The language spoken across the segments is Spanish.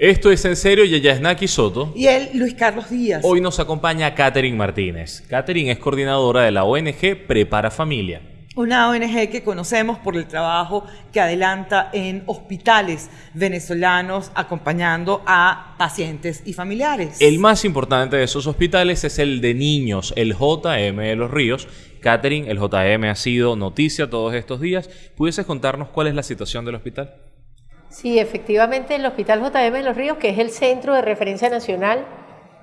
Esto es en serio, y ella es Naki Soto. Y él, Luis Carlos Díaz. Hoy nos acompaña Catherine Martínez. Catherine es coordinadora de la ONG Prepara Familia. Una ONG que conocemos por el trabajo que adelanta en hospitales venezolanos acompañando a pacientes y familiares. El más importante de esos hospitales es el de niños, el JM de Los Ríos. Catherine, el JM ha sido noticia todos estos días. ¿Pudieses contarnos cuál es la situación del hospital? Sí, efectivamente, el Hospital JM de Los Ríos, que es el centro de referencia nacional,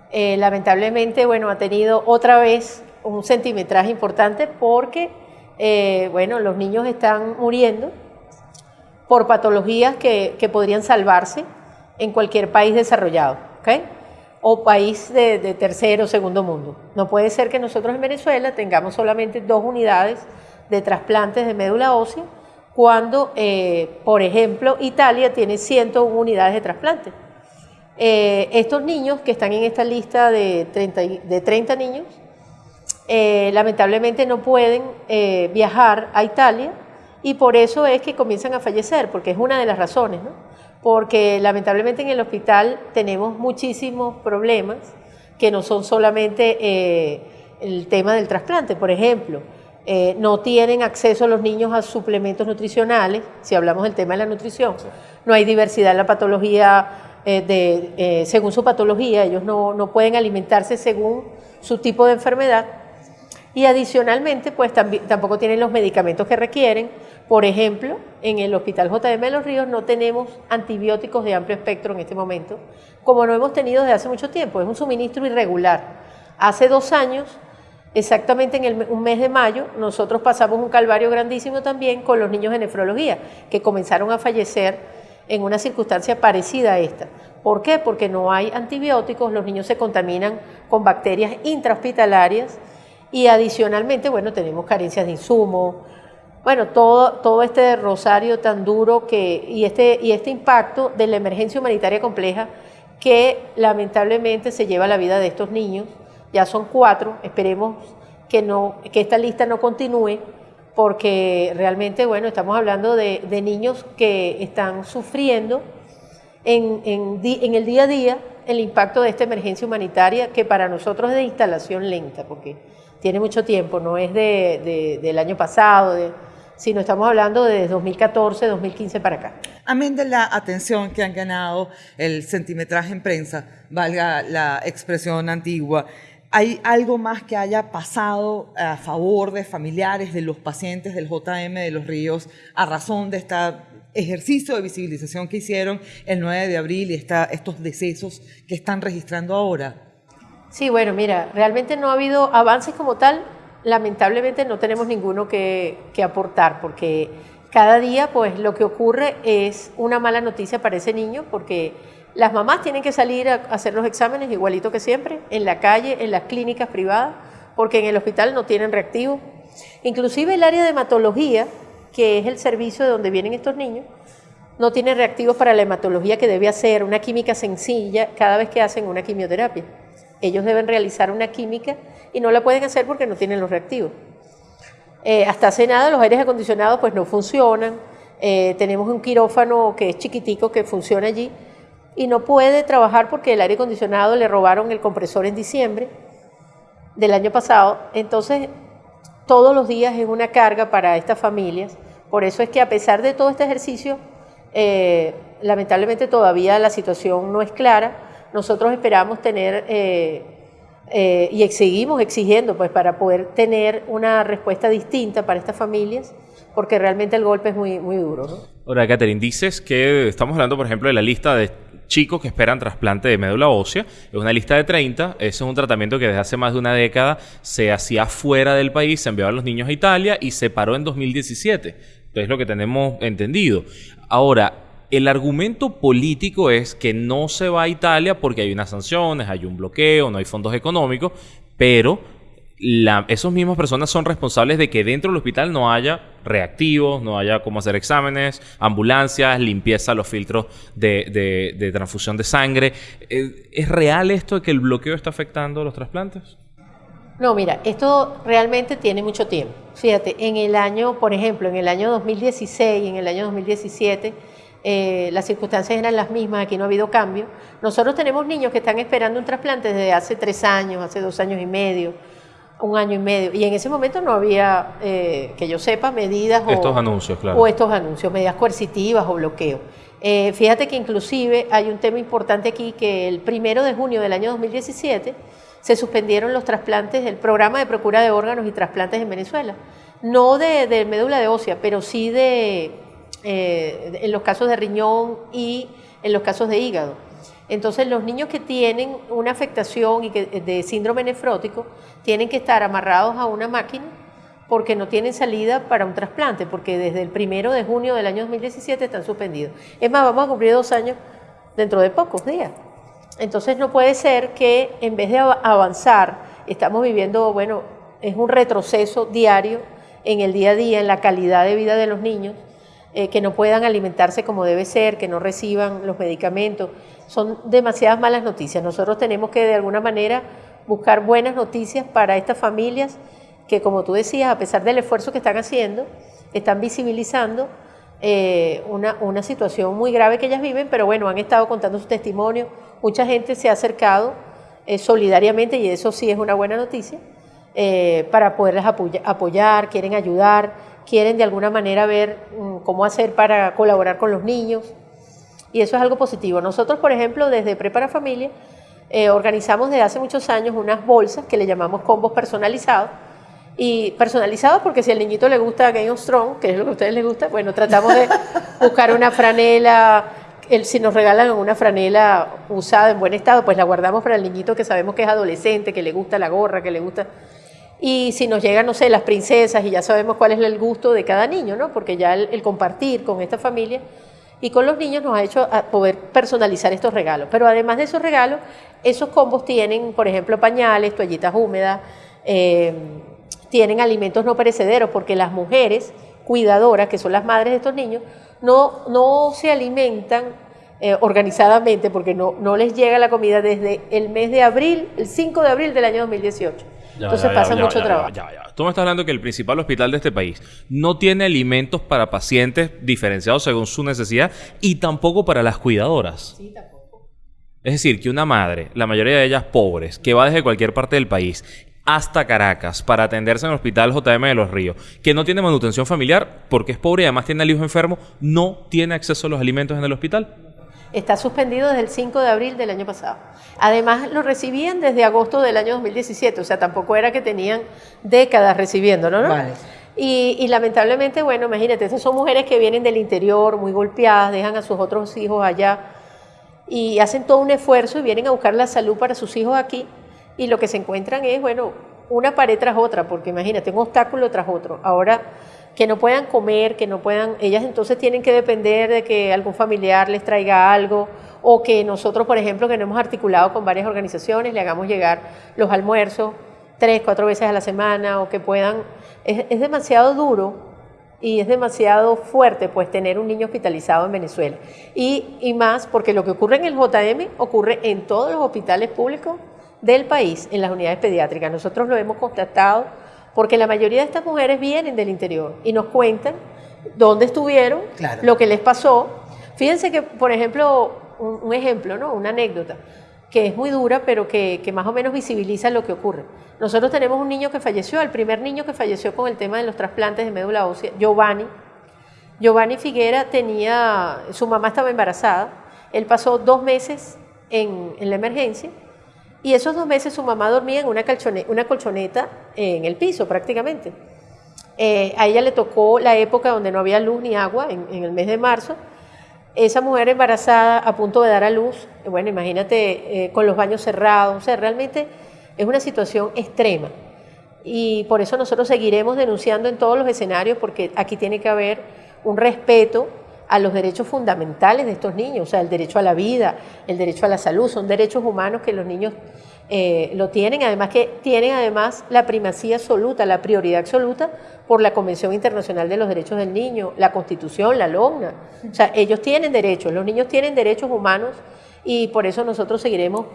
eh, lamentablemente, bueno, ha tenido otra vez un centimetraje importante porque, eh, bueno, los niños están muriendo por patologías que, podrían salvarse en cualquier país desarrollado, ¿ok? O país de, de tercero o segundo mundo. No puede ser que nosotros en Venezuela tengamos solamente dos unidades de trasplantes de médula ósea cuando, eh, por ejemplo, Italia tiene 101 unidades de trasplante. Eh, estos niños que están en esta lista de 30, de 30 niños, eh, lamentablemente no pueden viajar a Italia y por eso es que comienzan a fallecer, porque es una de las razones, porque lamentablemente en el hospital tenemos muchísimos problemas que no son solamente el tema del trasplante, por ejemplo. Eh, no tienen acceso los niños a suplementos nutricionales, si hablamos del tema de la nutrición. No hay diversidad en la patología, eh, de, eh, según su patología, ellos no, pueden alimentarse según su tipo de enfermedad. Y adicionalmente, pues tampoco tienen los medicamentos que requieren. Por ejemplo, en el Hospital JM de Los Ríos no tenemos antibióticos de amplio espectro en este momento, como no hemos tenido desde hace mucho tiempo. Es un suministro irregular. Hace dos años Exactamente en el, un mes de mayo nosotros pasamos un calvario grandísimo también con los niños de nefrología, que comenzaron a fallecer en una circunstancia parecida a esta. ¿Por qué? Porque no hay antibióticos, los niños se contaminan con bacterias intrahospitalarias y adicionalmente, bueno, tenemos carencias de insumos, bueno, todo, todo este rosario tan duro que, y, este, y este impacto de la emergencia humanitaria compleja que lamentablemente se lleva la vida de estos niños ya son cuatro, esperemos que, no, que esta lista no continúe, porque realmente, bueno, estamos hablando de, niños que están sufriendo en, el día a día el impacto de esta emergencia humanitaria, que para nosotros es de instalación lenta, porque tiene mucho tiempo, no es de, del año pasado, de, sino estamos hablando de 2014, 2015 para acá. Amén de la atención que han ganado el centimetraje en prensa, valga la expresión antigua, ¿Hay algo más que haya pasado a favor de familiares de los pacientes del JM de los Ríos a razón de este ejercicio de visibilización que hicieron el 9 de abril y estos decesos que están registrando ahora? Sí, bueno, mira, realmente no ha habido avances como tal. Lamentablemente no tenemos ninguno que, que aportar porque cada día pues lo que ocurre es una mala noticia para ese niño porque las mamás tienen que salir a hacer los exámenes igualito que siempre, en la calle, en las clínicas privadas, porque en el hospital no tienen reactivo. Inclusive el área de hematología, que es el servicio de donde vienen estos niños, no tiene reactivos para la hematología que debe hacer una química sencilla cada vez que hacen una quimioterapia. Ellos deben realizar una química y no la pueden hacer porque no tienen los reactivos. Eh, hasta hace nada los aires acondicionados pues no funcionan. Eh, tenemos un quirófano que es chiquitico que funciona allí, y no puede trabajar porque el aire acondicionado le robaron el compresor en diciembre del año pasado. Entonces, todos los días es una carga para estas familias. Por eso es que a pesar de todo este ejercicio, eh, lamentablemente todavía la situación no es clara. Nosotros esperamos tener eh, eh, y seguimos exigiendo pues, para poder tener una respuesta distinta para estas familias, porque realmente el golpe es muy, muy duro. Ahora, Catherine, dices que estamos hablando, por ejemplo, de la lista de chicos que esperan trasplante de médula ósea. Es una lista de 30. Ese es un tratamiento que desde hace más de una década se hacía fuera del país, se enviaba a los niños a Italia y se paró en 2017. Entonces, lo que tenemos entendido. Ahora, el argumento político es que no se va a Italia porque hay unas sanciones, hay un bloqueo, no hay fondos económicos, pero la, esos mismas personas son responsables de que dentro del hospital no haya reactivos, no haya cómo hacer exámenes, ambulancias, limpieza, los filtros de, transfusión de sangre. Eh, ¿Es real esto de que el bloqueo está afectando los trasplantes? No, mira, esto realmente tiene mucho tiempo. Fíjate, en el año, por ejemplo, en el año 2016 y en el año 2017 eh, las circunstancias eran las mismas, aquí no ha habido cambio. Nosotros tenemos niños que están esperando un trasplante desde hace tres años, hace dos años y medio, un año y medio, y en ese momento no había, eh, que yo sepa, medidas estos anuncios, claro. o estos anuncios, medidas coercitivas o bloqueo. Eh, fíjate que inclusive hay un tema importante aquí que el primero de junio del año 2017 se suspendieron los trasplantes, el programa de procura de órganos y trasplantes en Venezuela. No de, médula de ósea, pero sí de, eh, en los casos de riñón y en los casos de hígado. Entonces los niños que tienen una afectación y que, de síndrome nefrótico tienen que estar amarrados a una máquina porque no tienen salida para un trasplante, porque desde el primero de junio del año 2017 están suspendidos. Es más, vamos a cumplir dos años dentro de pocos días. Entonces no puede ser que en vez de avanzar, estamos viviendo, bueno, es un retroceso diario en el día a día, en la calidad de vida de los niños, eh, que no puedan alimentarse como debe ser, que no reciban los medicamentos. Son demasiadas malas noticias. Nosotros tenemos que de alguna manera buscar buenas noticias para estas familias que como tú decías, a pesar del esfuerzo que están haciendo, están visibilizando eh, una, una, situación muy grave que ellas viven, pero bueno, han estado contando su testimonio, mucha gente se ha acercado eh, solidariamente y eso sí es una buena noticia, para poderlas apoyar, quieren ayudar, quieren de alguna manera ver mm, cómo hacer para colaborar con los niños. Y eso es algo positivo. Nosotros, por ejemplo, desde Prepara Familia, organizamos desde hace muchos años unas bolsas que le llamamos combos personalizados, y personalizado porque si al niñito le gusta Game of Thrones, que es lo que a ustedes les gusta, bueno, tratamos de buscar una franela, el, si nos regalan una franela usada en buen estado, pues la guardamos para el niñito que sabemos que es adolescente, que le gusta la gorra, que le gusta... Y si nos llegan, no sé, las princesas y ya sabemos cuál es el gusto de cada niño, ¿no? Porque ya el, compartir con esta familia y con los niños nos ha hecho poder personalizar estos regalos. Pero además de esos regalos, esos combos tienen, por ejemplo, pañales, toallitas húmedas, eh, tienen alimentos no perecederos, porque las mujeres cuidadoras, que son las madres de estos niños, no, no se alimentan eh, organizadamente porque no, no les llega la comida desde el mes de abril, el 5 de abril del año 2018. Entonces pasa mucho trabajo. Tú me estás hablando que el principal hospital de este país no tiene alimentos para pacientes diferenciados según su necesidad y tampoco para las cuidadoras. Sí, tampoco. Es decir, que una madre, la mayoría de ellas pobres, que va desde cualquier parte del país hasta Caracas para atenderse en el Hospital JM de los Ríos, que no tiene manutención familiar porque es pobre y además tiene al hijo enfermo, no tiene acceso a los alimentos en el hospital. Está suspendido desde el 5 de abril del año pasado. Además, lo recibían desde agosto del año 2017, o sea, tampoco era que tenían décadas recibiéndolo, ¿no? Vale. Y, y, lamentablemente, bueno, imagínate, esas son mujeres que vienen del interior, muy golpeadas, dejan a sus otros hijos allá y hacen todo un esfuerzo y vienen a buscar la salud para sus hijos aquí y lo que se encuentran es, bueno, una pared tras otra, porque imagínate, un obstáculo tras otro. Ahora, que no puedan comer, que no puedan, ellas entonces tienen que depender de que algún familiar les traiga algo o que nosotros, por ejemplo, que no hemos articulado con varias organizaciones, le hagamos llegar los almuerzos tres, cuatro veces a la semana o que puedan, es, es demasiado duro y es demasiado fuerte pues tener un niño hospitalizado en Venezuela. Y, y más porque lo que ocurre en el JM ocurre en todos los hospitales públicos del país en las unidades pediátricas. Nosotros lo hemos constatado porque la mayoría de estas mujeres vienen del interior y nos cuentan dónde estuvieron, lo que les pasó. Fíjense que, por ejemplo, un, ejemplo, ¿no? una anécdota, que es muy dura, pero que, que, más o menos visibiliza lo que ocurre. Nosotros tenemos un niño que falleció, el primer niño que falleció con el tema de los trasplantes de médula ósea, Giovanni. Giovanni Figuera tenía, su mamá estaba embarazada, él pasó dos meses en, en la emergencia y esos dos meses su mamá dormía en una, colchoneta en el piso prácticamente. Eh, a ella le tocó la época donde no había luz ni agua, en, el mes de marzo. Esa mujer embarazada a punto de dar a luz, bueno, imagínate, eh, con los baños cerrados, o sea, realmente es una situación extrema. Y por eso nosotros seguiremos denunciando en todos los escenarios, porque aquí tiene que haber un respeto a los derechos fundamentales de estos niños, o sea, el derecho a la vida, el derecho a la salud, son derechos humanos que los niños eh, lo tienen, además que tienen además la primacía absoluta, la prioridad absoluta por la Convención Internacional de los Derechos del Niño, la Constitución, la LOGNA. O sea, ellos tienen derechos, los niños tienen derechos humanos y por eso nosotros seguiremos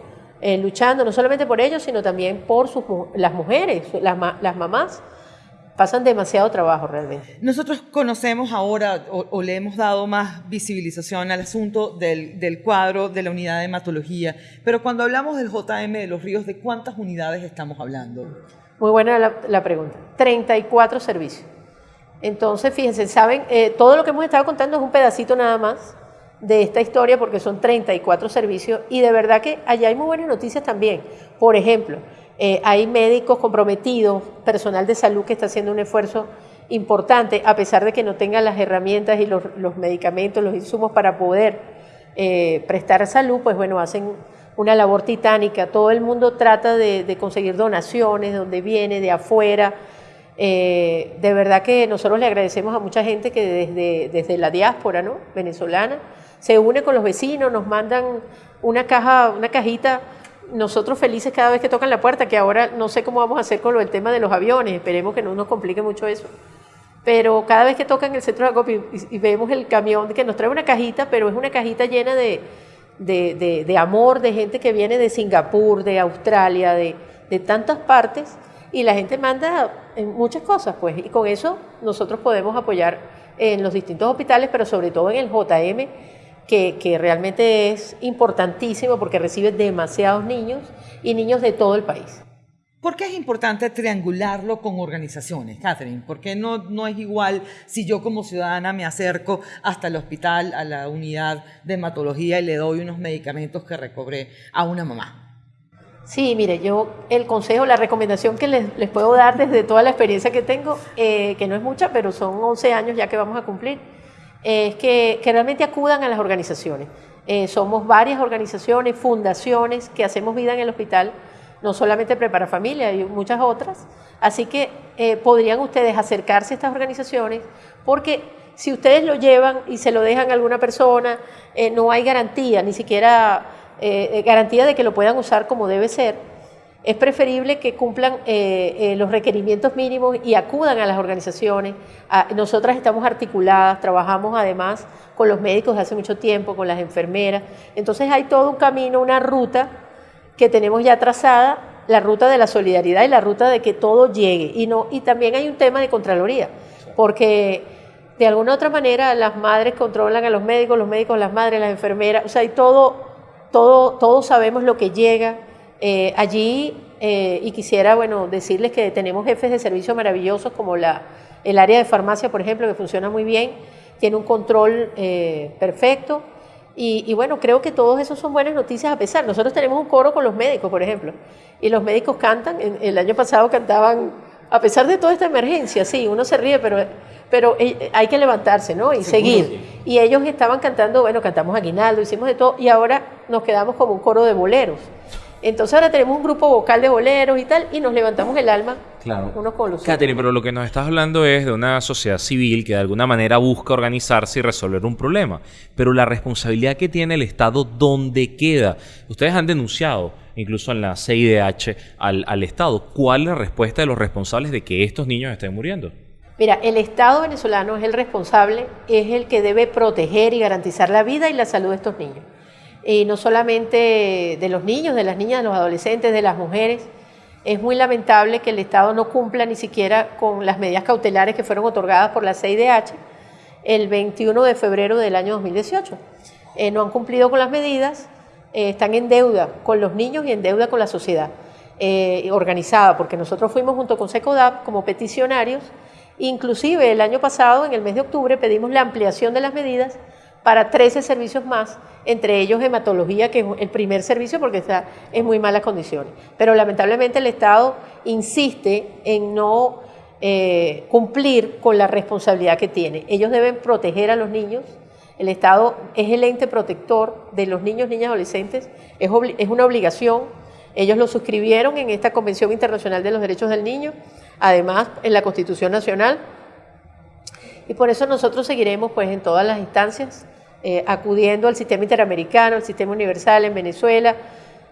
eh, luchando, no solamente por ellos, sino también por sus, las mujeres, las, las mamás pasan demasiado trabajo realmente. Nosotros conocemos ahora o, le hemos dado más visibilización al asunto del, del, cuadro de la unidad de hematología, pero cuando hablamos del JM de los Ríos, ¿de cuántas unidades estamos hablando? Muy buena la, la pregunta. 34 servicios. Entonces, fíjense, saben, eh, todo lo que hemos estado contando es un pedacito nada más de esta historia porque son 34 servicios y de verdad que allá hay muy buenas noticias también. Por ejemplo, eh, hay médicos comprometidos, personal de salud que está haciendo un esfuerzo importante, a pesar de que no tengan las herramientas y los, medicamentos, los insumos para poder eh, prestar salud, pues bueno, hacen una labor titánica. Todo el mundo trata de, conseguir donaciones, de donde viene, de afuera. Eh, de verdad que nosotros le agradecemos a mucha gente que desde, desde la diáspora ¿no? venezolana se une con los vecinos, nos mandan una caja, una cajita nosotros felices cada vez que tocan la puerta, que ahora no sé cómo vamos a hacer con lo del tema de los aviones, esperemos que no nos complique mucho eso. Pero cada vez que tocan el centro de acopio y, vemos el camión que nos trae una cajita, pero es una cajita llena de, de, amor, de gente que viene de Singapur, de Australia, de, de tantas partes, y la gente manda muchas cosas, pues, y con eso nosotros podemos apoyar en los distintos hospitales, pero sobre todo en el JM, que, realmente es importantísimo porque recibe demasiados niños y niños de todo el país. ¿Por qué es importante triangularlo con organizaciones, Catherine? ¿Por qué no, no es igual si yo como ciudadana me acerco hasta el hospital, a la unidad de hematología y le doy unos medicamentos que recobré a una mamá? Sí, mire, yo el consejo, la recomendación que les, les puedo dar desde toda la experiencia que tengo, eh, que no es mucha, pero son 11 años ya que vamos a cumplir, es que, realmente acudan a las organizaciones. Eh, somos varias organizaciones, fundaciones que hacemos vida en el hospital, no solamente Prepara Familia, hay muchas otras. Así que eh, podrían ustedes acercarse a estas organizaciones porque si ustedes lo llevan y se lo dejan a alguna persona, eh, no hay garantía, ni siquiera garantía de que lo puedan usar como debe ser es preferible que cumplan eh, eh, los requerimientos mínimos y acudan a las organizaciones. nosotras estamos articuladas, trabajamos además con los médicos de hace mucho tiempo, con las enfermeras. Entonces hay todo un camino, una ruta que tenemos ya trazada, la ruta de la solidaridad y la ruta de que todo llegue. Y, no, y también hay un tema de Contraloría, porque de alguna u otra manera las madres controlan a los médicos, los médicos las madres, las enfermeras, o sea, hay todo, todo, todos sabemos lo que llega eh, allí, eh, y quisiera bueno, decirles que tenemos jefes de servicio maravillosos como la, el área de farmacia, por ejemplo, que funciona muy bien, tiene un control eh, perfecto. Y, bueno, creo que todos esos son buenas noticias a pesar. Nosotros tenemos un coro con los médicos, por ejemplo, y los médicos cantan. el año pasado cantaban, a pesar de toda esta emergencia, sí, uno se ríe, pero, pero hay que levantarse, ¿no? Y seguir. Y ellos estaban cantando, bueno, cantamos Aguinaldo, hicimos de todo, y ahora nos quedamos como un coro de boleros. Entonces ahora tenemos un grupo vocal de boleros y tal, y nos levantamos el alma claro. unos con los Catherine, pero lo que nos estás hablando es de una sociedad civil que de alguna manera busca organizarse y resolver un problema. Pero la responsabilidad que tiene el Estado, ¿dónde queda? Ustedes han denunciado, incluso en la CIDH, al, al Estado. ¿Cuál es la respuesta de los responsables de que estos niños estén muriendo? Mira, el Estado venezolano es el responsable, es el que debe proteger y garantizar la vida y la salud de estos niños y no solamente de los niños, de las niñas, de los adolescentes, de las mujeres. Es muy lamentable que el Estado no cumpla ni siquiera con las medidas cautelares que fueron otorgadas por la CIDH el 21 de febrero del año 2018. Eh, no han cumplido con las medidas, eh, están en deuda con los niños y en deuda con la sociedad eh, organizada, porque nosotros fuimos junto con SECODAP como peticionarios, inclusive el año pasado, en el mes de octubre, pedimos la ampliación de las medidas para 13 servicios más, entre ellos hematología, que es el primer servicio porque está en muy malas condiciones. Pero lamentablemente el Estado insiste en no eh, cumplir con la responsabilidad que tiene. Ellos deben proteger a los niños. El Estado es el ente protector de los niños, niñas, adolescentes. Es, es una obligación. Ellos lo suscribieron en esta Convención Internacional de los Derechos del Niño, además en la Constitución Nacional. Y por eso nosotros seguiremos pues en todas las instancias eh, acudiendo al sistema interamericano, al sistema universal en Venezuela.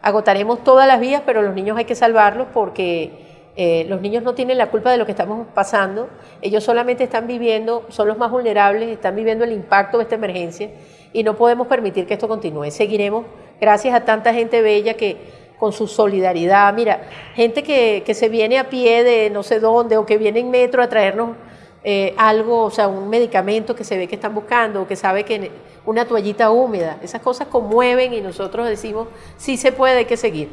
Agotaremos todas las vías, pero los niños hay que salvarlos porque eh, los niños no tienen la culpa de lo que estamos pasando. Ellos solamente están viviendo, son los más vulnerables, están viviendo el impacto de esta emergencia y no podemos permitir que esto continúe. Seguiremos, gracias a tanta gente bella que con su solidaridad. Mira, gente que, que se viene a pie de no sé dónde o que viene en metro a traernos eh, algo, o sea, un medicamento que se ve que están buscando o que sabe que una toallita húmeda, esas cosas conmueven y nosotros decimos, sí se puede, hay que seguir.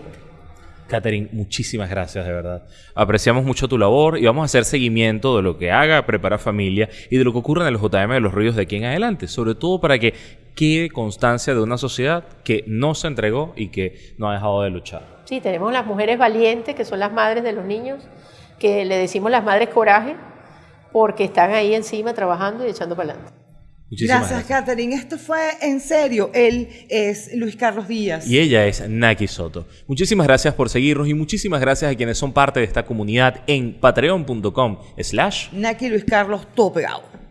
Catherine, muchísimas gracias, de verdad. Apreciamos mucho tu labor y vamos a hacer seguimiento de lo que haga Prepara Familia y de lo que ocurre en el JM de los Ríos de aquí en adelante, sobre todo para que quede constancia de una sociedad que no se entregó y que no ha dejado de luchar. Sí, tenemos las mujeres valientes, que son las madres de los niños, que le decimos las madres coraje, porque están ahí encima trabajando y echando para adelante. Muchísimas gracias, Catherine. Esto fue en serio. Él es Luis Carlos Díaz. Y ella es Naki Soto. Muchísimas gracias por seguirnos y muchísimas gracias a quienes son parte de esta comunidad en patreon.com slash Naki Luis Carlos Topegao.